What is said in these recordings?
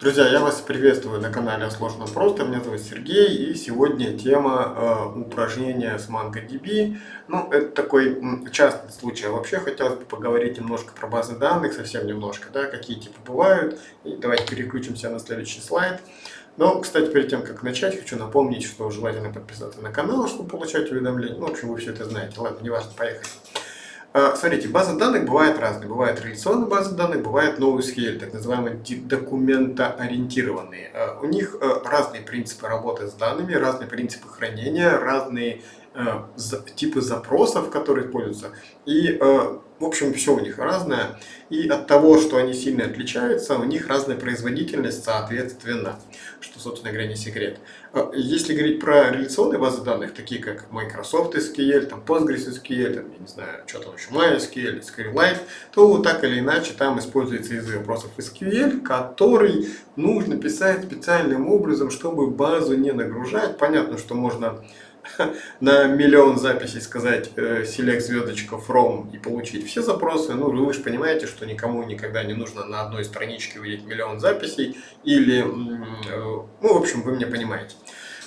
Друзья, я вас приветствую на канале Сложно Просто. Меня зовут Сергей, и сегодня тема э, упражнения с MongoDB. Ну, это такой частный случай. А вообще хотелось бы поговорить немножко про базы данных, совсем немножко, да, какие типы бывают. И давайте переключимся на следующий слайд. Но, кстати, перед тем, как начать, хочу напомнить, что желательно подписаться на канал, чтобы получать уведомления. Ну, в общем, вы все это знаете. Ладно, неважно, поехали. А, смотрите, базы данных бывают разные. Бывают реляционные базы данных, бывают NoSQL, так называемые документоориентированные. А, у них а, разные принципы работы с данными, разные принципы хранения, разные типы запросов, которые используются. И в общем, все у них разное. И от того, что они сильно отличаются, у них разная производительность соответственно, что, собственно говоря, не секрет. А, если говорить про реляционные базы данных, такие как Microsoft SQL, там Postgres SQL, там, я не знаю, что там еще, MySQL, SQLite, то так или иначе там используется из запросов SQL, который нужно писать специальным образом, чтобы базу не нагружать. Понятно, что можно на миллион записей сказать э, select звездочка from и получить все запросы, ну вы же понимаете, что никому никогда не нужно на одной страничке увидеть миллион записей или, э, ну в общем вы меня понимаете.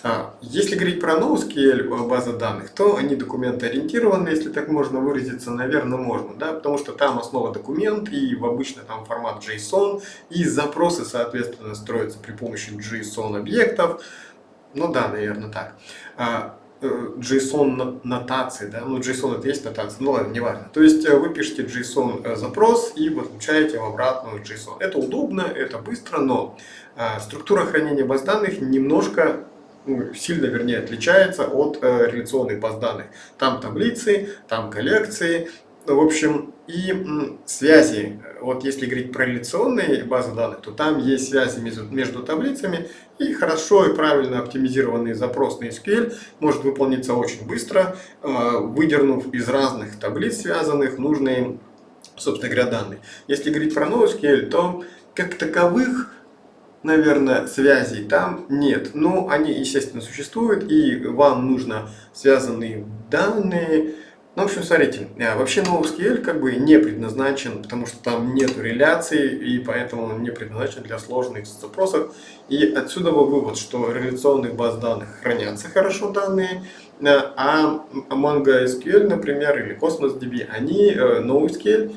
А, если говорить про NoSQL э, базы данных, то они документоориентированы, если так можно выразиться, наверное, можно, да, потому что там основа документ и в обычно там формат JSON, и запросы, соответственно, строятся при помощи JSON объектов, ну да, наверное, так. JSON нотации, да, ну JSON это есть нотация, ну ладно, неважно. То есть э, вы пишете JSON э, запрос и получаете в обратную JSON. Это удобно, это быстро, но э, структура хранения баз данных немножко ну, сильно, вернее, отличается от реляционных баз данных. Там таблицы, там коллекции, в общем, и связи, вот если говорить про реляционные базы данных, то там есть связи между, между таблицами, и хорошо и правильно оптимизированный запрос на SQL может выполниться очень быстро, а, выдернув из разных таблиц связанных нужные, собственно говоря, данные. Если говорить про NoSQL, то как таковых наверное, связей там нет. Но они, естественно, существуют, и вам нужно связанные данные, ну, в общем, смотрите, э, вообще NoSQL как бы не предназначен, потому что там нет реляции, и поэтому он не предназначен для сложных запросов. И отсюда вывод, что в реляционных баз данных хранятся хорошо данные, э, а MongoSQL, например, или CosmosDB, они э, NoSQL,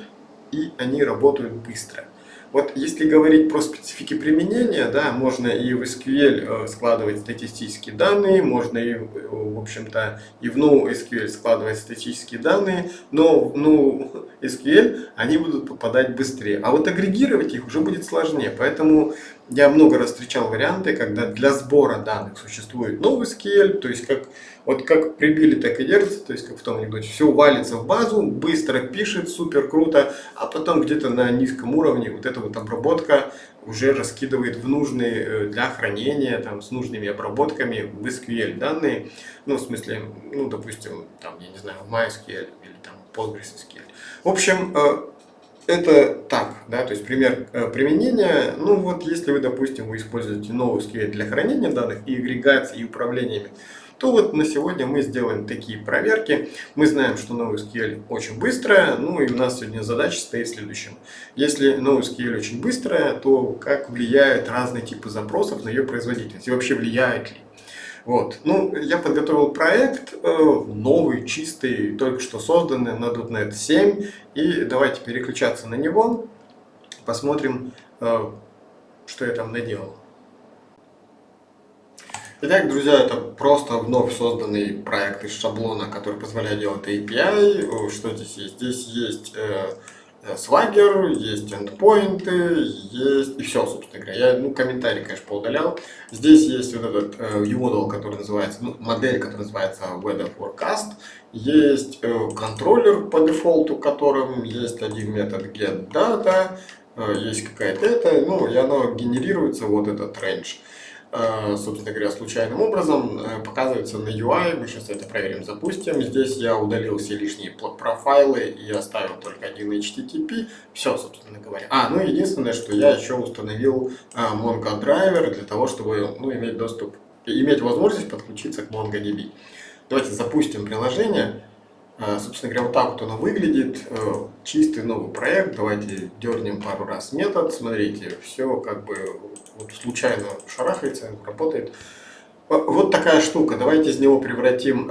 и они работают быстро. Вот если говорить про специфики применения, да, можно и в SQL э, складывать статистические данные, можно и, в общем-то, и в NoSQL складывать статистические данные, но в NoSQL они будут попадать быстрее. А вот агрегировать их уже будет сложнее, поэтому я много раз встречал варианты, когда для сбора данных существует NoSQL, то есть как вот как прибили, так и держится, то есть как в том анекдоте, все валится в базу, быстро пишет, супер круто, а потом где-то на низком уровне вот эта вот обработка уже раскидывает в нужные э, для хранения, там, с нужными обработками в SQL данные, ну, в смысле, ну, допустим, там, я не знаю, в MySQL или там PostgreSQL. В общем, э, это так, да, то есть пример э, применения, ну вот если вы, допустим, вы используете NoSQL для хранения данных и агрегации и управлениями, то вот на сегодня мы сделаем такие проверки. Мы знаем, что NoSQL очень быстрая, ну и у нас сегодня задача стоит в следующем. Если NoSQL очень быстрая, то как влияют разные типы запросов на ее производительность и вообще влияет ли? Вот. Ну, я подготовил проект, э, новый, чистый, только что созданный на .NET 7. И давайте переключаться на него, посмотрим, э, что я там наделал. Итак, друзья, это просто вновь созданный проект из шаблона, который позволяет делать API. Что здесь есть? Здесь есть э, Swagger, есть endpoints, есть и все, собственно говоря. Я ну, комментарий, конечно, поудалял. Здесь есть вот этот э, UModel, который называется, ну, модель, которая называется Weather Forecast. Есть э, контроллер по дефолту, которым есть один метод getData, э, есть какая-то это, ну, и оно генерируется, вот этот range. Э, собственно говоря, случайным образом э, показывается на UI. Мы сейчас это проверим, запустим. Здесь я удалил все лишние профайлы и оставил только один HTTP. Все, собственно говоря. А, ну единственное, что я еще установил э, Mongo драйвер для того, чтобы ну, иметь доступ, иметь возможность подключиться к MongoDB. Давайте запустим приложение. Собственно говоря, вот так вот оно выглядит. Чистый новый проект. Давайте дернем пару раз метод. Смотрите, все как бы вот случайно шарахается, работает. Э, вот такая штука. Давайте из него превратим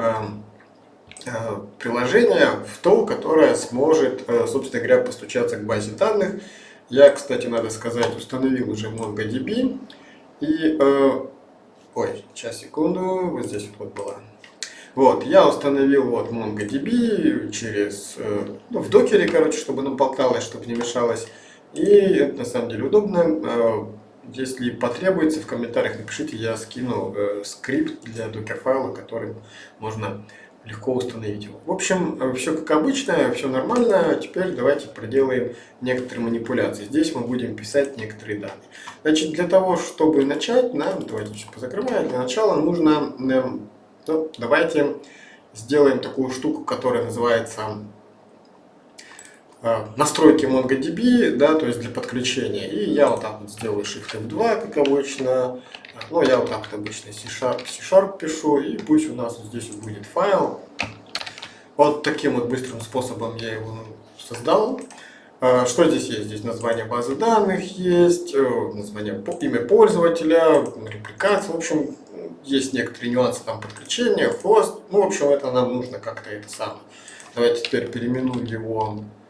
приложение в то, которое сможет, собственно говоря, постучаться к базе данных. Я, кстати, надо сказать, установил уже MongoDB. И, ой, сейчас, секунду, вот здесь вот была вот, я установил вот MongoDB через, э, ну, в докере, короче, чтобы нам болталось, чтобы не мешалось. И это на самом деле удобно. Э, если потребуется, в комментариях напишите, я скину э, скрипт для докер-файла, который можно легко установить его. В общем, все как обычно, все нормально. Теперь давайте проделаем некоторые манипуляции. Здесь мы будем писать некоторые данные. Значит, для того, чтобы начать, нам, давайте все позакрываем, для начала нужно ну, давайте сделаем такую штуку, которая называется э, настройки MongoDB, да, то есть для подключения. И я вот так вот сделаю Shift F2, как обычно. Ну, я вот так вот обычно C-Sharp, C-Sharp пишу, и пусть у нас здесь будет файл. Вот таким вот быстрым способом я его создал. Э, что здесь есть? Здесь название базы данных есть, э, название, имя пользователя, репликация, в общем, есть некоторые нюансы там подключения, хост. Ну, в общем, это нам нужно как-то это самое. Давайте теперь переименуем его э,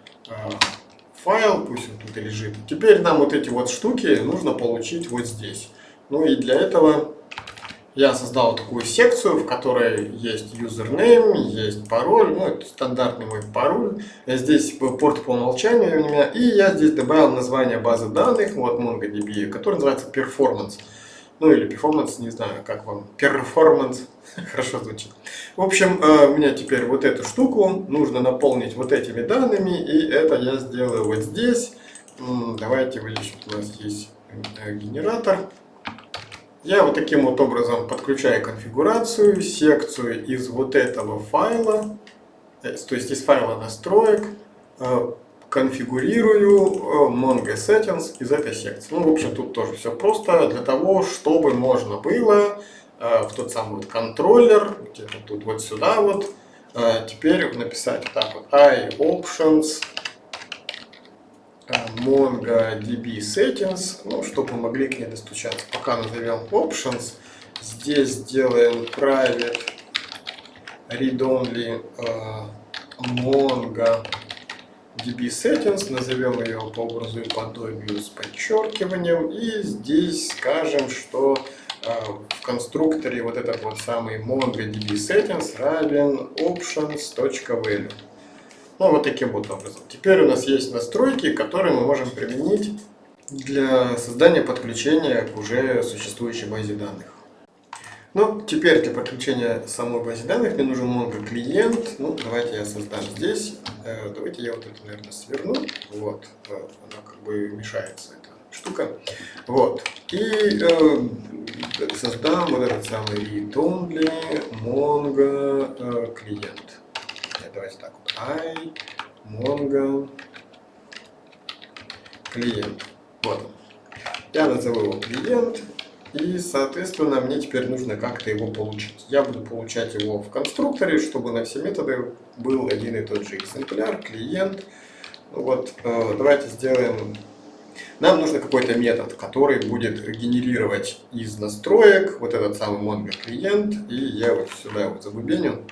файл, пусть он тут лежит. Теперь нам вот эти вот штуки нужно получить вот здесь. Ну и для этого я создал такую секцию, в которой есть username, есть пароль, ну это стандартный мой пароль. Здесь порт по умолчанию у меня. И я здесь добавил название базы данных, вот MongoDB, который называется Performance ну или перформанс, не знаю, как вам, перформанс, хорошо звучит. В общем, э, у меня теперь вот эту штуку. Нужно наполнить вот этими данными, и это я сделаю вот здесь. Давайте вот у нас есть э, генератор. Я вот таким вот образом подключаю конфигурацию, секцию из вот этого файла, э, то есть из файла настроек, конфигурирую э, Mongo Settings из этой секции. Ну, в общем, тут тоже все просто. Для того, чтобы можно было э, в тот самый вот контроллер, где-то тут вот сюда вот, э, теперь написать так вот iOptions MongoDB Settings, ну, чтобы мы могли к ней достучаться. Пока назовем Options, здесь сделаем private read-only Mongo DB Settings, назовем ее по образу и подобию с подчеркиванием. И здесь скажем, что э, в конструкторе вот этот вот самый MongoDB Settings равен options.value. Ну, вот таким вот образом. Теперь у нас есть настройки, которые мы можем применить для создания подключения к уже существующей базе данных. Ну, теперь для подключения самой базе данных мне нужен Mongo клиент. Ну, давайте я создам здесь. Э, давайте я вот это, наверное, сверну. Вот, э, она как бы мешается, эта штука. Вот. И э, создам вот этот самый read-only Mongo э, клиент. Давайте так вот. I Mongo клиент. Вот. Я назову его клиент. И, соответственно, мне теперь нужно как-то его получить. Я буду получать его в конструкторе, чтобы на все методы был один и тот же экземпляр, клиент. Вот, э, давайте сделаем... Нам нужно какой-то метод, который будет генерировать из настроек вот этот самый Mongo клиент. И я вот сюда вот забубеню.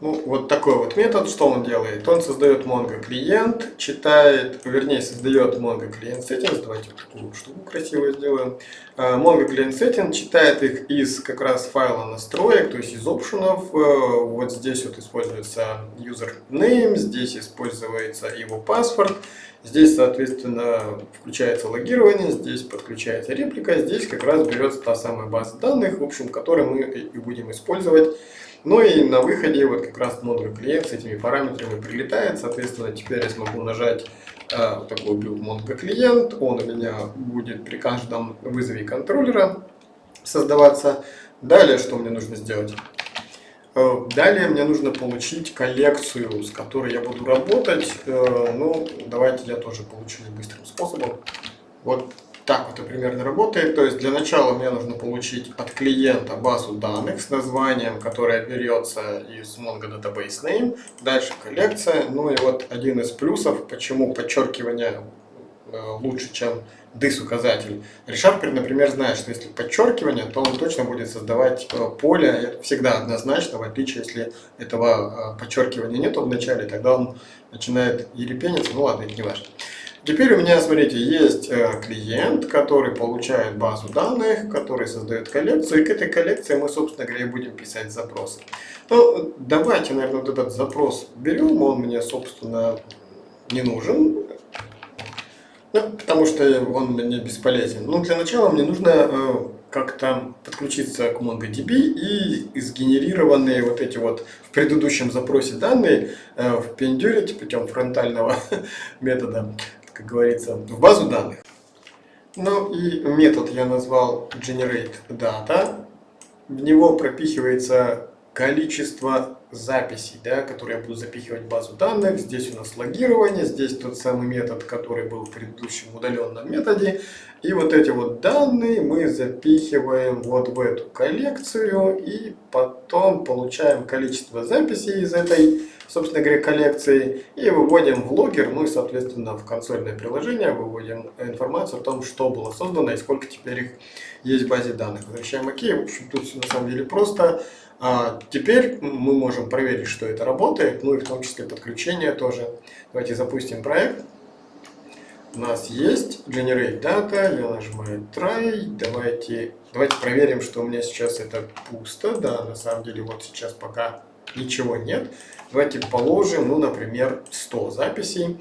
Ну, вот такой вот метод, что он делает? Он создает Mongo клиент, читает, вернее, создает Mongo клиент settings. Давайте вот такую штуку красивую сделаем. Mongo клиент settings читает их из как раз файла настроек, то есть из опшенов. Э, вот здесь вот используется username, здесь используется его паспорт. Здесь, соответственно, включается логирование, здесь подключается реплика, здесь как раз берется та самая база данных, в общем, которую мы и будем использовать ну и на выходе вот как раз модуль клиент с этими параметрами прилетает. Соответственно, теперь я смогу нажать э, вот такой build Mongo клиент. Он у меня будет при каждом вызове контроллера создаваться. Далее, что мне нужно сделать? Э, далее мне нужно получить коллекцию, с которой я буду работать. Э, ну, давайте я тоже получу быстрым способом. Вот так это примерно работает. То есть для начала мне нужно получить от клиента базу данных с названием, которая берется из Mongo Database Name. Дальше коллекция. Ну и вот один из плюсов, почему подчеркивание э, лучше, чем дыс указатель. ReSharper, например, знает, что если подчеркивание, то он точно будет создавать э, поле всегда однозначно, в отличие, если этого э, подчеркивания нету в начале, тогда он начинает ерепениться, ну ладно, это не важно. Теперь у меня, смотрите, есть э, клиент, который получает базу данных, который создает коллекцию, и к этой коллекции мы, собственно говоря, будем писать запросы. Ну, давайте, наверное, вот этот запрос берем, он мне, собственно, не нужен, ну, потому что он мне бесполезен. Но для начала мне нужно э, как-то подключиться к MongoDB и сгенерированные вот эти вот в предыдущем запросе данные э, впендюрить путем фронтального метода как говорится, в базу данных. Ну и метод я назвал GenerateData. В него пропихивается количество записей, да, которые я буду запихивать в базу данных. Здесь у нас логирование, здесь тот самый метод, который был в предыдущем удаленном методе. И вот эти вот данные мы запихиваем вот в эту коллекцию и потом получаем количество записей из этой собственно говоря, коллекции, и выводим в логер, ну и, соответственно, в консольное приложение выводим информацию о том, что было создано и сколько теперь их есть в базе данных. Возвращаем ОК. В общем, тут все на самом деле просто. А теперь мы можем проверить, что это работает, ну и в том числе подключение тоже. Давайте запустим проект. У нас есть Generate Data, я нажимаю Try, давайте, давайте проверим, что у меня сейчас это пусто, да, на самом деле вот сейчас пока ничего нет. Давайте положим, ну, например, 100 записей.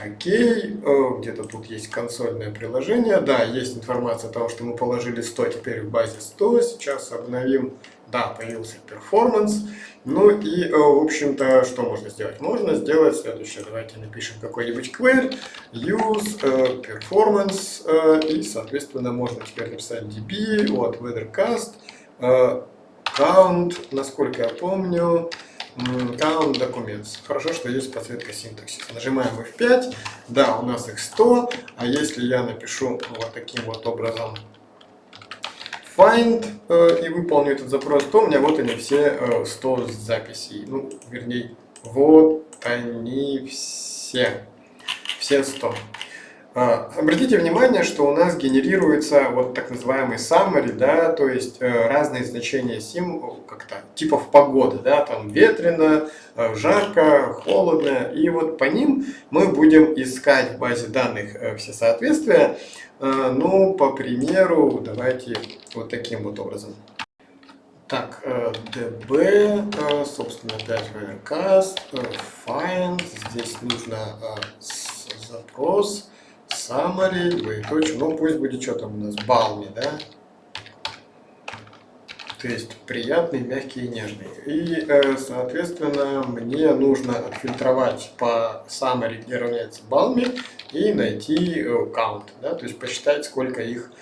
Окей, где-то тут есть консольное приложение. Да, есть информация о том, что мы положили 100, теперь в базе 100. Сейчас обновим. Да, появился перформанс. Ну и, в общем-то, что можно сделать? Можно сделать следующее. Давайте напишем какой-нибудь query, use performance, и, соответственно, можно теперь написать db, вот, weathercast, count, насколько я помню, Count Documents. Хорошо, что есть подсветка синтаксиса. Нажимаем F5. Да, у нас их 100. А если я напишу вот таким вот образом find э, и выполню этот запрос, то у меня вот они все э, 100 записей. Ну, вернее, вот они все. Все 100. А, обратите внимание, что у нас генерируется вот так называемый summary, да, то есть э, разные значения сим, как-то типов погоды, да, там ветрено, э, жарко, холодно, и вот по ним мы будем искать в базе данных э, все соответствия. Ну, по примеру, давайте вот таким вот образом. Так, db, собственно, опять cast, find, здесь нужно запрос, summary, двоеточие, ну пусть будет что там у нас, балми, да? То есть приятный, мягкий и нежный. И, э, соответственно, мне нужно отфильтровать по summary, где равняется балми, и найти э, count, да? то есть посчитать, сколько их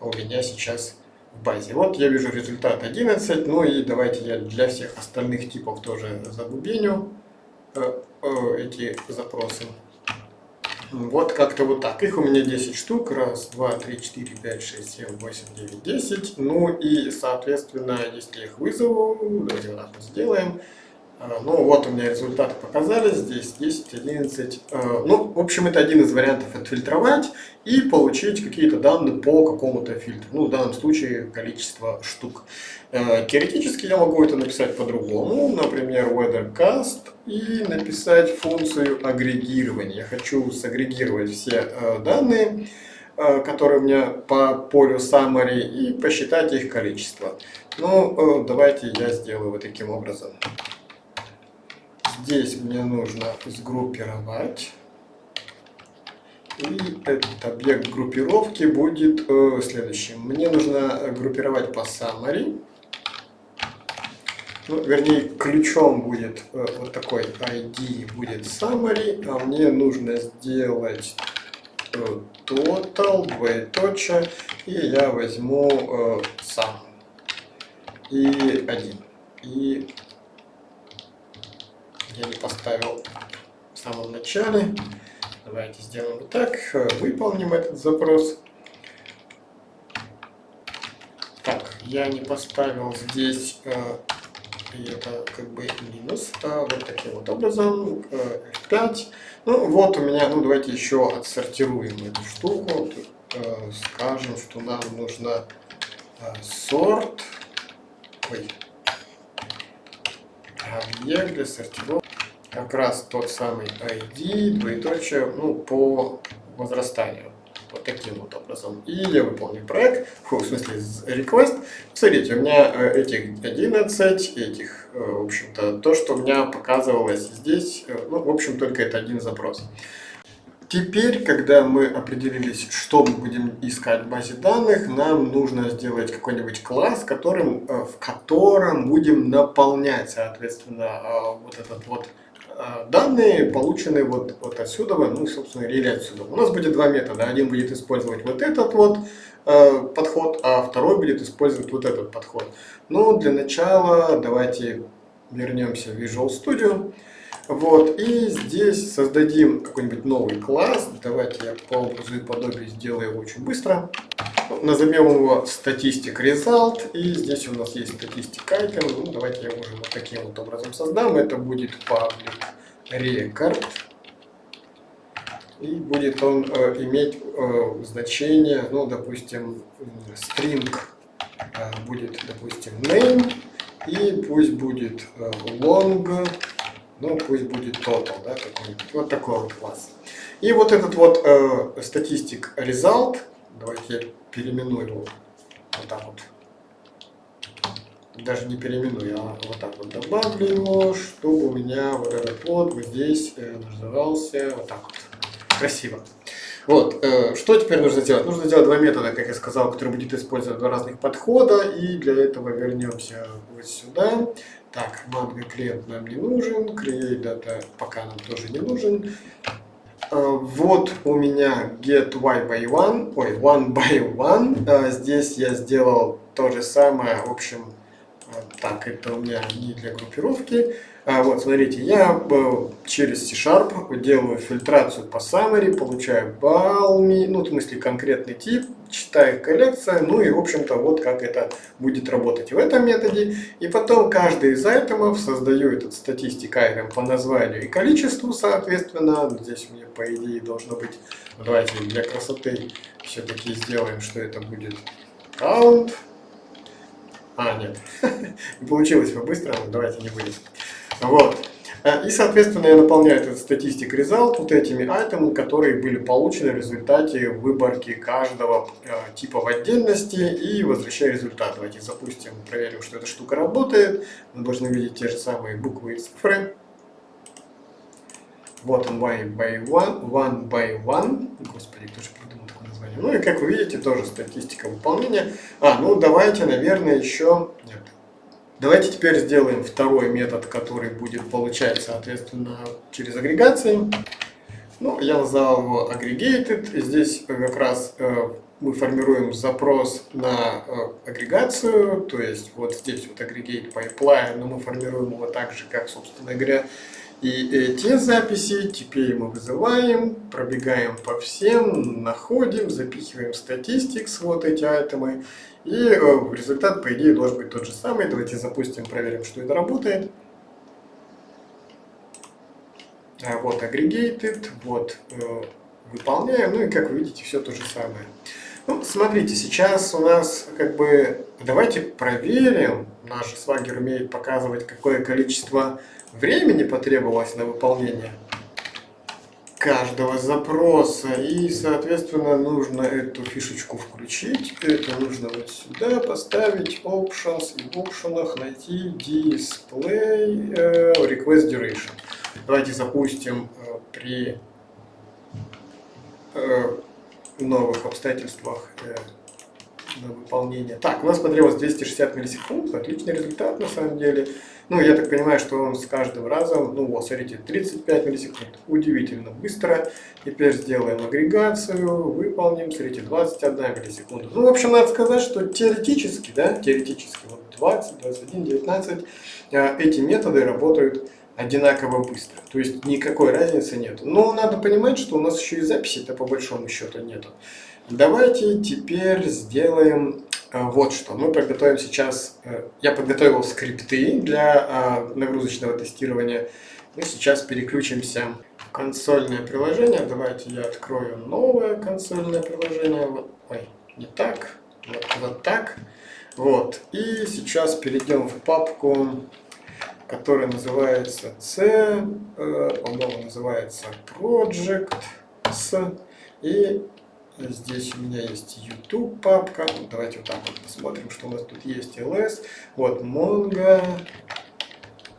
у меня сейчас в базе. Вот я вижу результат 11, ну и давайте я для всех остальных типов тоже забубеню э, эти запросы. Вот как-то вот так. Их у меня 10 штук. Раз, два, три, четыре, пять, шесть, семь, восемь, девять, десять. Ну и, соответственно, если я их вызову, давайте вот так вот сделаем. А, ну вот у меня результаты показались, здесь 10, 11. А, ну, в общем, это один из вариантов отфильтровать и получить какие-то данные по какому-то фильтру. Ну, в данном случае количество штук. А, теоретически я могу это написать по-другому, например, weathercast и написать функцию агрегирования. Я хочу сагрегировать все данные, которые у меня по полю summary и посчитать их количество. Ну, давайте я сделаю вот таким образом. Здесь мне нужно сгруппировать. И этот объект группировки будет э, следующим. Мне нужно группировать по summary. Ну, вернее, ключом будет э, вот такой ID будет summary, а мне нужно сделать э, total, двоеточие, и я возьму э, сам. И один. И я не поставил в самом начале. Давайте сделаем так, выполним этот запрос. я не поставил здесь, э, это как бы минус, а вот таким вот образом, э, F5. Ну вот у меня, ну давайте еще отсортируем эту штуку, э, скажем, что нам нужно сорт, ой, объект для как раз тот самый ID, двоеточие, ну по возрастанию вот таким вот образом. И я выполню проект, в смысле request. Смотрите, у меня э, этих 11, этих, э, в общем-то, то, что у меня показывалось здесь, э, ну, в общем, только это один запрос. Теперь, когда мы определились, что мы будем искать в базе данных, нам нужно сделать какой-нибудь класс, которым, в котором будем наполнять, соответственно, вот этот вот данные получены вот, вот отсюда, ну, собственно, или отсюда. У нас будет два метода. Один будет использовать вот этот вот э, подход, а второй будет использовать вот этот подход. Но для начала давайте вернемся в Visual Studio. Вот, и здесь создадим какой-нибудь новый класс. Давайте я по образу и подобию сделаю его очень быстро. Назовем его статистик result. И здесь у нас есть статистик item. Ну, давайте я уже вот таким вот образом создам. Это будет public record. И будет он э, иметь э, значение, ну, допустим, string э, будет, допустим, name. И пусть будет э, long ну пусть будет total, да, вот такой вот класс. И вот этот вот э, статистик result, давайте я переименую его вот так вот, даже не переименую, а вот так вот добавлю его, чтобы у меня вот этот вот, вот здесь э, назывался вот так вот, красиво. Вот, э, что теперь нужно сделать? Нужно сделать два метода, как я сказал, которые будет использовать два разных подхода, и для этого вернемся вот сюда. Так, манго клиент нам не нужен, create data пока нам тоже не нужен. Uh, вот у меня get y by one, ой, one by one. Uh, здесь я сделал то же самое, в общем, так, это у меня не для группировки. А, вот, смотрите, я через C-Sharp делаю фильтрацию по summary, получаю балл, ну, в смысле, конкретный тип, читаю коллекция, ну и, в общем-то, вот как это будет работать в этом методе. И потом каждый из айтемов создаю этот статистик item по названию и количеству, соответственно. Здесь у меня, по идее, должно быть, давайте для красоты все-таки сделаем, что это будет count. А, нет, не получилось по-быстрому, давайте не будем. Вот. Э, и, соответственно, я наполняю этот статистик result вот этими айтемами, которые были получены в результате выборки каждого э, типа в отдельности и возвращаю результат. Давайте запустим, проверим, что эта штука работает. Мы должны видеть те же самые буквы и цифры. Вот он one by one, one by one. Господи, кто же придумал название? Ну и как вы видите, тоже статистика выполнения. А, ну давайте, наверное, еще... Нет, Давайте теперь сделаем второй метод, который будет получать, соответственно, через агрегации. Ну, я назвал его aggregated. Здесь как раз э, мы формируем запрос на э, агрегацию, то есть вот здесь вот aggregate pipeline, но мы формируем его так же, как, собственно говоря, и эти записи теперь мы вызываем, пробегаем по всем, находим, запихиваем статистикс, вот эти айтемы, и э, результат, по идее, должен быть тот же самый. Давайте запустим, проверим, что это работает. А, вот aggregated, вот э, выполняем. Ну и как вы видите, все то же самое. Ну, смотрите, сейчас у нас как бы... Давайте проверим. Наш свагер умеет показывать, какое количество времени потребовалось на выполнение каждого запроса. И, соответственно, нужно эту фишечку включить. Это нужно вот сюда поставить Options и в опшенах найти Display э, Request Duration. Давайте запустим э, при э, новых обстоятельствах на выполнение. Так, у нас потребовалось 260 миллисекунд. Отличный результат на самом деле. Ну, я так понимаю, что он с каждым разом, ну вот, смотрите, 35 миллисекунд. Удивительно быстро. Теперь сделаем агрегацию, выполним, смотрите, 21 миллисекунда. Ну, в общем, надо сказать, что теоретически, да, теоретически, вот 20, 21, 19, эти методы работают одинаково быстро. То есть никакой разницы нет. Но надо понимать, что у нас еще и записи-то по большому счету нету. Давайте теперь сделаем вот что. Мы подготовим сейчас, э, я подготовил скрипты для нагрузочного тестирования. Мы сейчас переключимся в консольное приложение. Давайте я открою новое консольное приложение. Ой, не так, вот, вот так. Вот. И сейчас перейдем в папку, которая называется C, по-моему, называется Project S. И Здесь у меня есть YouTube папка. Давайте вот так вот посмотрим, что у нас тут есть. LS. Вот Mongo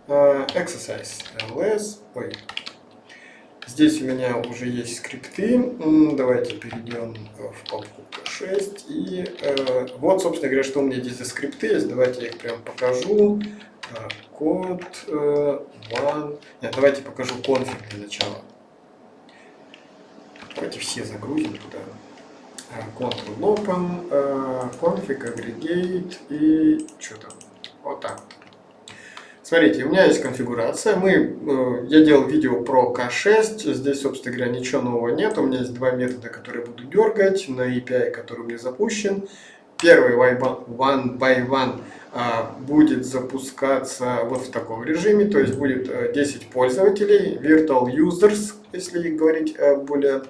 uh, Exercise. LS. Ой. Здесь у меня уже есть скрипты. Давайте перейдем в папку K6. И uh, вот, собственно говоря, что у меня здесь за скрипты есть. Давайте я их прям покажу. Uh, код uh, one. Нет, давайте покажу конфиг для начала. Давайте все загрузим туда. Ctrl Open, config, aggregate и что там, вот так. Смотрите, у меня есть конфигурация. Мы, э, я делал видео про K6. Здесь, собственно говоря, ничего нового нет. У меня есть два метода, которые буду дергать на API, который у меня запущен. Первый one by one будет запускаться вот в таком режиме. То есть будет 10 э, пользователей, virtual users, если говорить более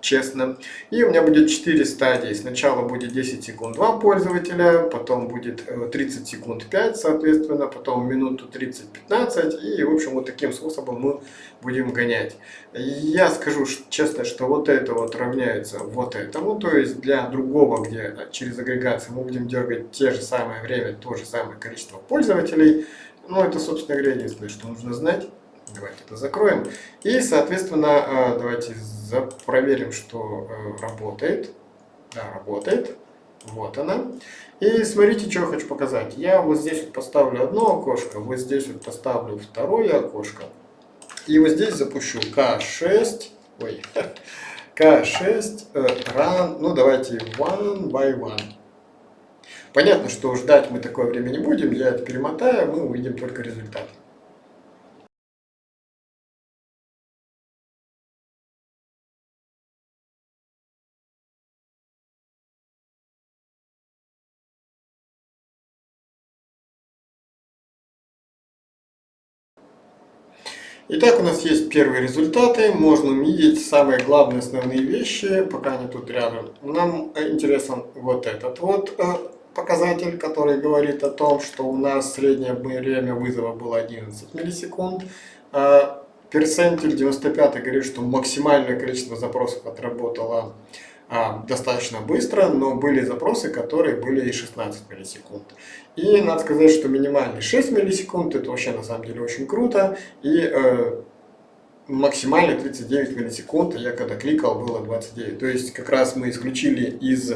честно. И у меня будет 4 стадии. Сначала будет 10 секунд 2 пользователя, потом будет 30 э, секунд 5, соответственно, потом минуту 30-15. И, в общем, вот таким способом мы будем гонять. Я скажу честно, что вот это вот равняется вот этому. То есть для другого, где через агрегацию мы будем дергать те же самое время, то же самое количество пользователей. Ну, это, собственно говоря, единственное, что нужно знать. Давайте это закроем. И, соответственно, э, давайте проверим, что э, работает. Да, работает. Вот она. И смотрите, что я хочу показать. Я вот здесь вот поставлю одно окошко, вот здесь вот поставлю второе окошко. И вот здесь запущу K6. Ой. K6 э, run, ну давайте one by one. Понятно, что ждать мы такое время не будем, я это перемотаю, мы увидим только результат. Итак, у нас есть первые результаты. Можно увидеть самые главные основные вещи, пока они тут рядом. Нам интересен вот этот вот э, показатель, который говорит о том, что у нас среднее время вызова было 11 миллисекунд. А перцентиль 95 говорит, что максимальное количество запросов отработало а, достаточно быстро, но были запросы, которые были и 16 миллисекунд. И надо сказать, что минимальный 6 миллисекунд, это вообще на самом деле очень круто, и э, максимальный 39 миллисекунд, я когда кликал, было 29. То есть как раз мы исключили из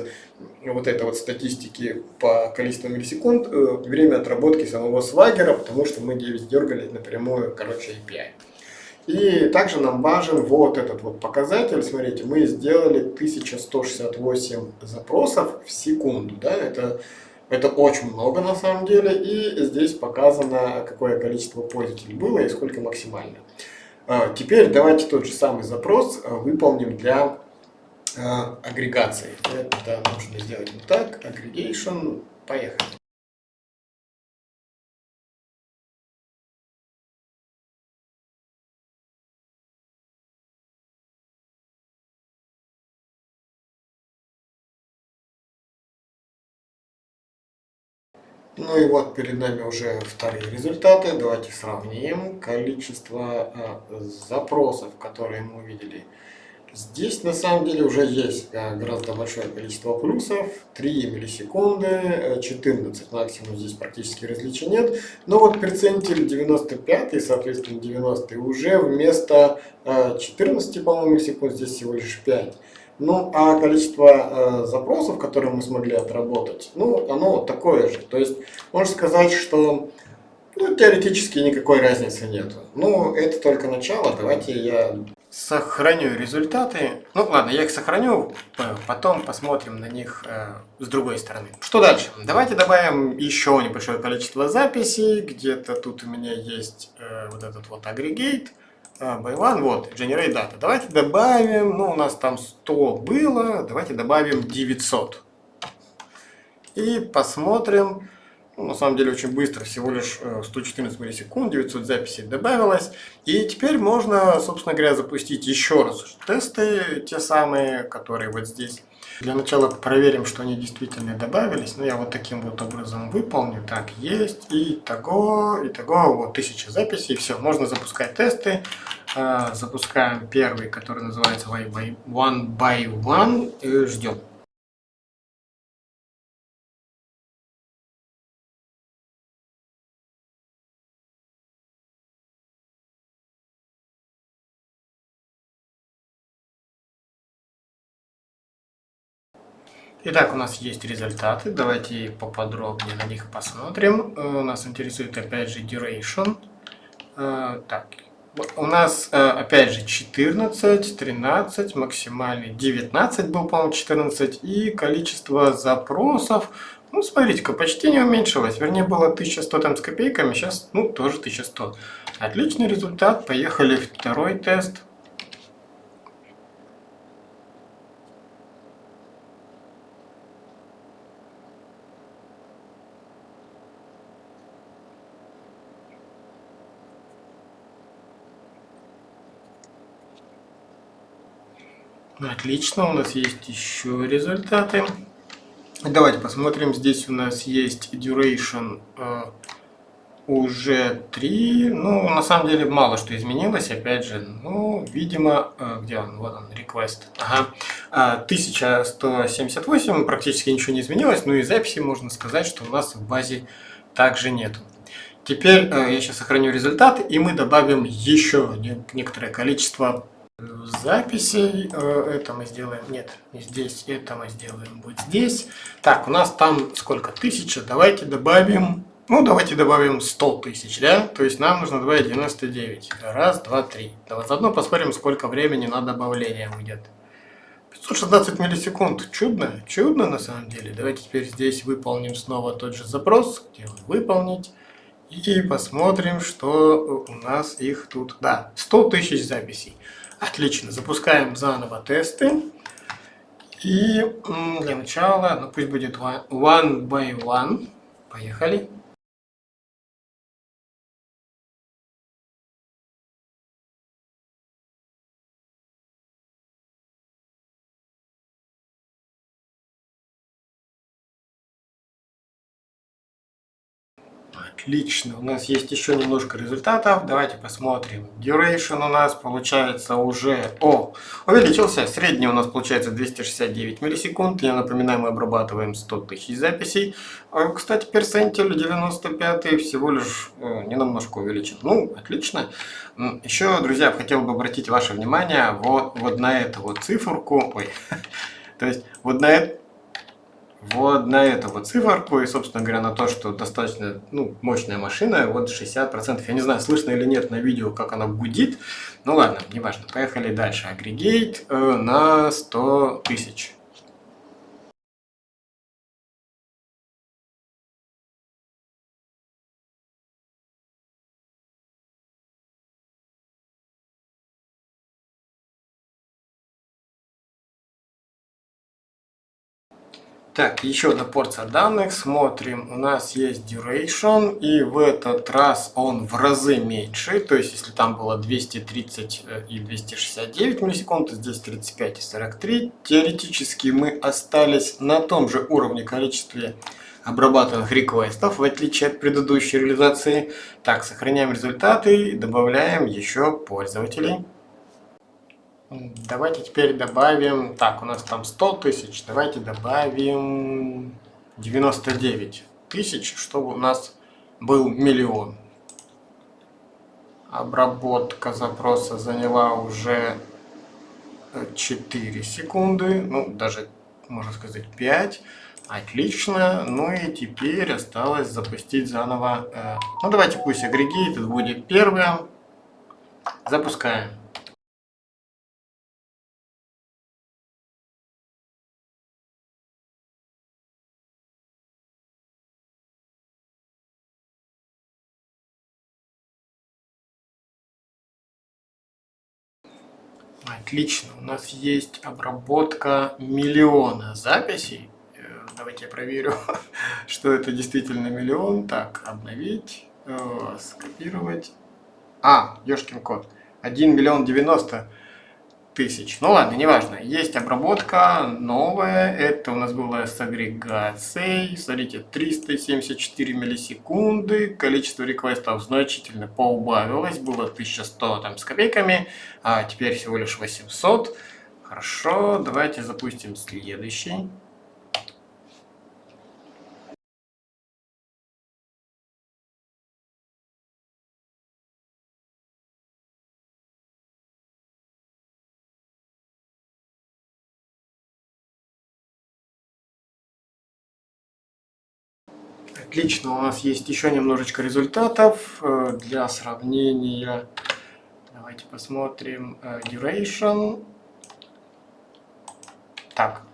вот этой вот статистики по количеству миллисекунд э, время отработки самого свагера, потому что мы 9 дергали напрямую, короче, API. И также нам важен вот этот вот показатель. Смотрите, мы сделали 1168 запросов в секунду. Да? Это, это очень много на самом деле. И здесь показано, какое количество пользователей было и сколько максимально. А, теперь давайте тот же самый запрос а, выполним для а, агрегации. Это нужно сделать вот так. Aggregation. Поехали. Ну и вот перед нами уже вторые результаты. Давайте сравним количество э, запросов, которые мы увидели. Здесь на самом деле уже есть э, гораздо большое количество плюсов. 3 миллисекунды, 14 э, максимум здесь практически различия нет. Но вот перцентиль 95, соответственно 90 уже вместо 14, по-моему, секунд здесь всего лишь 5. Ну, а количество э, запросов, которые мы смогли отработать, ну, оно такое же. То есть, можно сказать, что ну, теоретически никакой разницы нет. Ну, это только начало. Давайте я сохраню результаты. Ну, ладно, я их сохраню, потом посмотрим на них э, с другой стороны. Что дальше? Давайте добавим еще небольшое количество записей. Где-то тут у меня есть э, вот этот вот агрегейт. А, by one, вот, generate data. Давайте добавим, ну, у нас там 100 было, давайте добавим 900. И посмотрим. Ну, на самом деле очень быстро, всего лишь 114 э, миллисекунд, 900 записей добавилось. И теперь можно, собственно говоря, запустить еще раз тесты, те самые, которые вот здесь. Для начала проверим, что они действительно добавились. Ну, я вот таким вот образом выполню. Так, есть. И того, и того, вот 1000 записей. Все, можно запускать тесты. А, запускаем первый, который называется One by One. И ждем. Итак, у нас есть результаты. Давайте поподробнее на них посмотрим. Э, нас интересует опять же duration. Э, так, у нас э, опять же 14, 13, максимальный 19 был, по-моему, 14. И количество запросов, ну, смотрите-ка, почти не уменьшилось. Вернее, было 1100 там с копейками, сейчас, ну, тоже 1100. Отличный результат. Поехали второй тест. Отлично, у нас есть еще результаты. Давайте посмотрим, здесь у нас есть duration э, уже 3. Ну, на самом деле, мало что изменилось, опять же. Ну, видимо, э, где он? Вот он, request. Ага. 1178, практически ничего не изменилось. Ну и записи можно сказать, что у нас в базе также нету. Теперь э, я сейчас сохраню результаты, и мы добавим еще некоторое количество записей. Э, это мы сделаем, нет, не здесь, это мы сделаем вот здесь. Так, у нас там сколько? Тысяча. Давайте добавим, ну давайте добавим 100 тысяч, да? То есть нам нужно добавить 99. Раз, два, три. Давай заодно посмотрим, сколько времени на добавление уйдет. 516 миллисекунд. Чудно, чудно на самом деле. Давайте теперь здесь выполним снова тот же запрос. Делаем выполнить. И посмотрим, что у нас их тут. Да, 100 тысяч записей. Отлично, запускаем заново тесты. И для начала, ну пусть будет one by one. Поехали. Отлично, у нас есть еще немножко результатов. Давайте посмотрим. Duration у нас получается уже... О, увеличился. Средний у нас получается 269 миллисекунд. Я напоминаю, мы обрабатываем 100 тысяч записей. А, кстати, персентиль 95 всего лишь э, немножко увеличен. Ну, отлично. Еще, друзья, хотел бы обратить ваше внимание вот, вот на эту вот циферку. Ой, то есть вот на вот на эту вот циферку и, собственно говоря, на то, что достаточно ну, мощная машина, вот 60%. Я не знаю, слышно или нет на видео, как она гудит. Ну ладно, неважно. Поехали дальше. Агрегейт э, на 100 тысяч. Так, еще одна порция данных. Смотрим, у нас есть duration, и в этот раз он в разы меньше. То есть, если там было 230 э, и 269 миллисекунд, то здесь 35 и 43. Теоретически мы остались на том же уровне количестве обрабатываемых реквестов, в отличие от предыдущей реализации. Так, сохраняем результаты и добавляем еще пользователей. Давайте теперь добавим... Так, у нас там 100 тысяч. Давайте добавим 99 тысяч, чтобы у нас был миллион. Обработка запроса заняла уже 4 секунды. Ну, даже, можно сказать, 5. Отлично. Ну и теперь осталось запустить заново. Э, ну, давайте пусть агрегейт будет первым. Запускаем. Отлично, у нас есть обработка миллиона записей. Э, давайте я проверю, что это действительно миллион. Так, обновить, э, скопировать. А, ёшкин код. 1 миллион 90 тысяч. Ну ладно, неважно. Есть обработка новая. Это у нас было с агрегацией. Смотрите, 374 миллисекунды. Количество реквестов значительно поубавилось. Было 1100 там с копейками, а теперь всего лишь 800. Хорошо, давайте запустим следующий. Отлично, у нас есть еще немножечко результатов э, для сравнения. Давайте посмотрим э, duration. Так.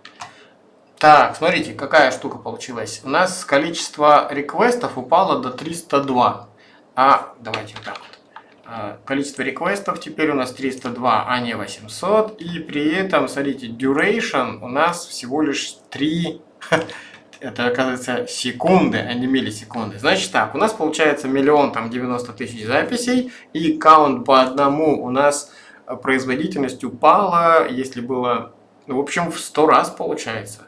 Так, смотрите, какая штука получилась. У нас количество реквестов упало до 302. А, давайте вот так вот. Э, количество реквестов теперь у нас 302, а не 800. И при этом, смотрите, duration у нас всего лишь 3 это оказывается секунды, а не миллисекунды. Значит так, у нас получается миллион там 90 тысяч записей, и каунт по одному у нас э, производительность упала, если было, ну, в общем, в 100 раз получается.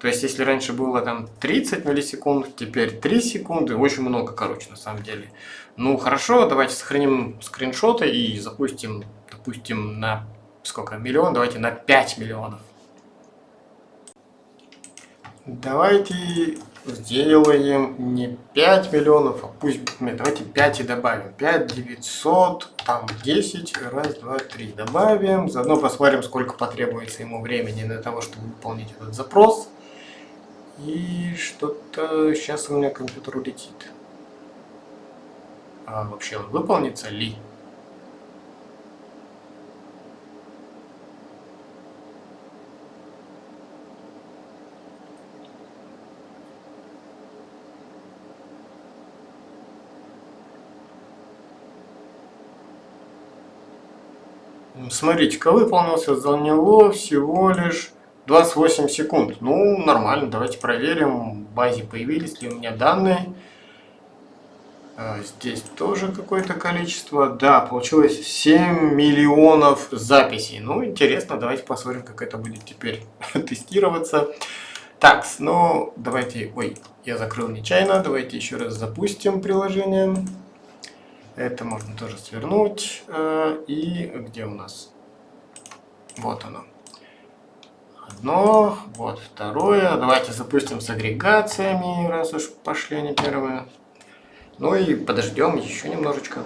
То есть, если раньше было там 30 миллисекунд, теперь 3 секунды, очень много, короче, на самом деле. Ну, хорошо, давайте сохраним скриншоты и запустим, допустим, на сколько, миллион, давайте на 5 миллионов. Давайте сделаем не 5 миллионов, а пусть, нет, давайте 5 и добавим. 5 900, там 10, раз, два, три добавим. Заодно посмотрим, сколько потребуется ему времени для того, чтобы выполнить этот запрос. И что-то сейчас у меня компьютер улетит. А вообще он выполнится ли? Смотрите-ка, выполнился за него всего лишь 28 секунд. Ну, нормально, давайте проверим, в базе появились ли у меня данные. А, здесь тоже какое-то количество. Да, получилось 7 миллионов записей. Ну, интересно, давайте посмотрим, как это будет теперь тестироваться. Так, ну, давайте... Ой, я закрыл нечаянно. Давайте еще раз запустим приложение. Это можно тоже свернуть. Э, и где у нас? Вот оно. Одно, вот второе. Давайте запустим с агрегациями, раз уж пошли они первые. Ну и подождем еще немножечко.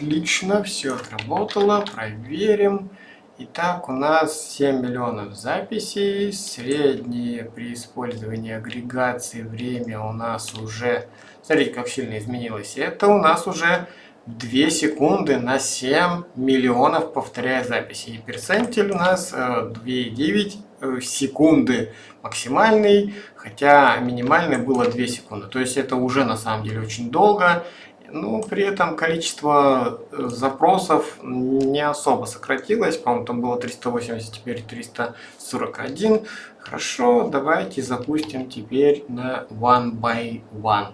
Отлично, все отработало. Проверим. Итак, у нас 7 миллионов записей. Среднее при использовании агрегации время у нас уже... Смотрите, как сильно изменилось. Это у нас уже 2 секунды на 7 миллионов повторяя записи. И перцентиль у нас 2,9 э, э, секунды максимальный, хотя минимальный было 2 секунды. То есть это уже на самом деле очень долго. Ну, при этом количество э, запросов не особо сократилось. По-моему, там было 380, теперь 341. Хорошо, давайте запустим теперь на one by one.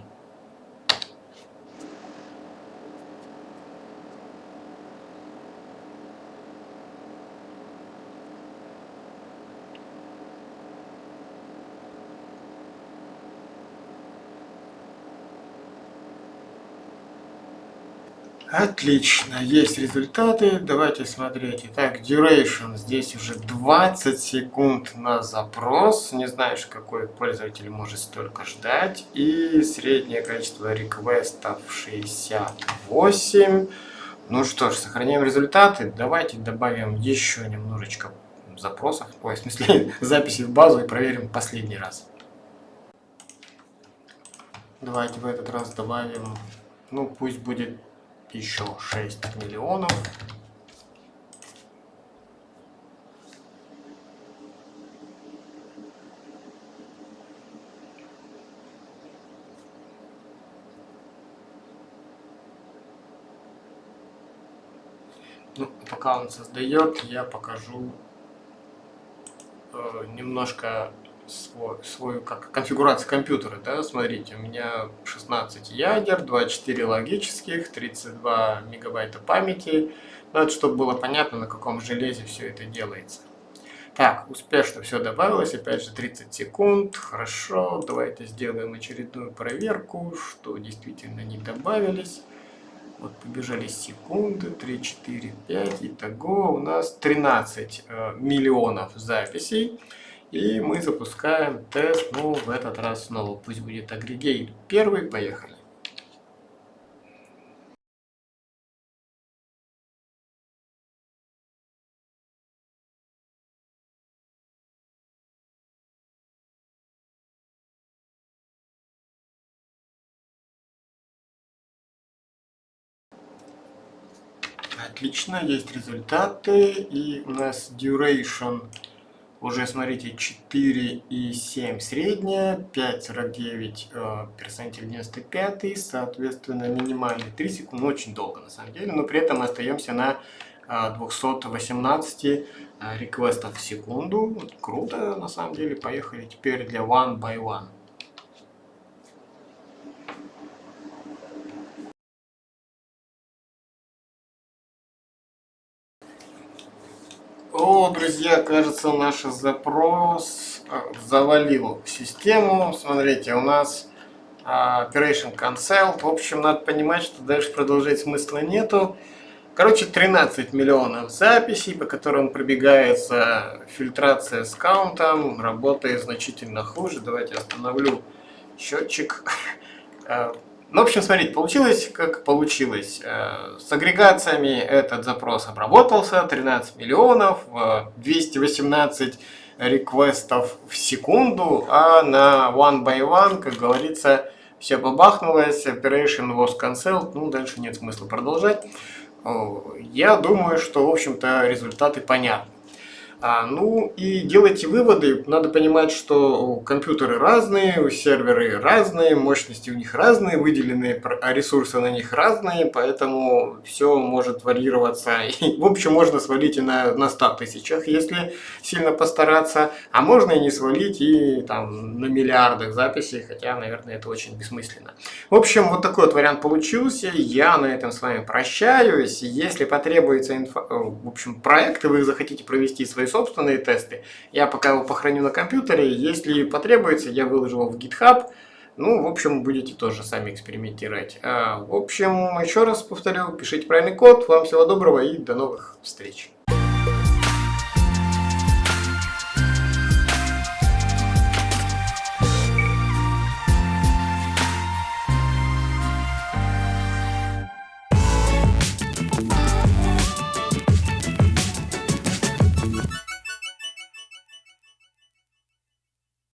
Отлично, есть результаты. Давайте смотреть. Итак, duration здесь уже 20 секунд на запрос. Не знаешь, какой пользователь может столько ждать. И среднее количество реквестов 68. Ну что ж, сохраняем результаты. Давайте добавим еще немножечко запросов, ой, в смысле записи в базу и проверим последний раз. Давайте в этот раз добавим, ну пусть будет еще 6 миллионов. Ну, пока он создает, я покажу э, немножко свой, свою как, конфигурацию компьютера. Да? Смотрите, у меня 16 ядер, 24 логических, 32 мегабайта памяти. Ну, это чтобы было понятно, на каком железе все это делается. Так, успешно все добавилось, опять же 30 секунд, хорошо, давайте сделаем очередную проверку, что действительно не добавились. Вот побежали секунды, 3, 4, 5, итого у нас 13 э, миллионов записей. И мы запускаем тест, ну в этот раз снова, пусть будет агрегейт первый, поехали. Отлично, есть результаты. И у нас duration уже, смотрите, 4,7 средняя, 5,49 э, перцентиль 95, соответственно, минимальный 3 секунды, ну, очень долго на самом деле, но при этом мы остаемся на 218 э, э, реквестов в секунду. Круто, на самом деле. Поехали теперь для one by one. О, друзья, кажется, наш запрос а, завалил систему. Смотрите, у нас а, Operation Cancel. В общем, надо понимать, что дальше продолжать смысла нету. Короче, 13 миллионов записей, по которым пробегается фильтрация с каунтом. Работает значительно хуже. Давайте остановлю счетчик. Ну, в общем, смотрите, получилось как получилось. Э, с агрегациями этот запрос обработался, 13 миллионов, 218 реквестов в секунду, а на one by one, как говорится, все побахнулось, operation was cancelled, ну, дальше нет смысла продолжать. Я думаю, что, в общем-то, результаты понятны. А, ну и делайте выводы. Надо понимать, что компьютеры разные, серверы разные, мощности у них разные, выделенные ресурсы на них разные, поэтому все может варьироваться. И, в общем, можно свалить и на, на 100 тысячах, если сильно постараться, а можно и не свалить и там на миллиардах записей, хотя, наверное, это очень бессмысленно. В общем, вот такой вот вариант получился. Я на этом с вами прощаюсь. Если потребуется инфо... в общем, проект, и вы захотите провести свои свои собственные тесты. Я пока его похороню на компьютере. Если потребуется, я выложу его в GitHub. Ну, в общем, будете тоже сами экспериментировать. А, в общем, еще раз повторю, пишите правильный код. Вам всего доброго и до новых встреч.